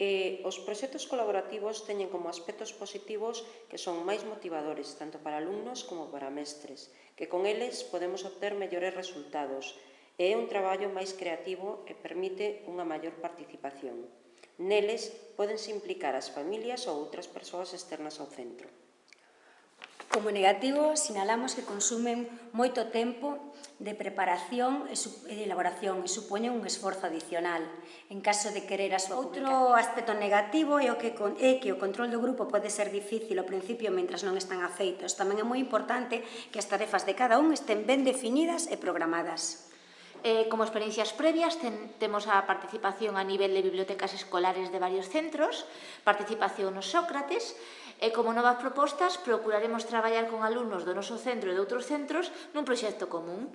Eh, os proxectos colaborativos teñen como aspectos positivos que son máis motivadores tanto para alumnos como para mestres, que con eles podemos obter mellores resultados e é un traballo máis creativo e permite unha maior participación. Neles podense implicar as familias ou outras persoas externas ao centro. Como negativo, sinalamos que consumen moito tempo de preparación e de elaboración e supoñen un esforzo adicional en caso de querer a súa Outro aspecto negativo é, o que, é que o control do grupo pode ser difícil ao principio mentras non están afeitos. Tamén é moi importante que as tarefas de cada un estén ben definidas e programadas. Eh, como experiencias previas ten, temos a participación a nivel de bibliotecas escolares de varios centros, participación nos Sócrates, e como novas propostas procuraremos traballar con alumnos do noso centro e de outros centros nun proxecto común.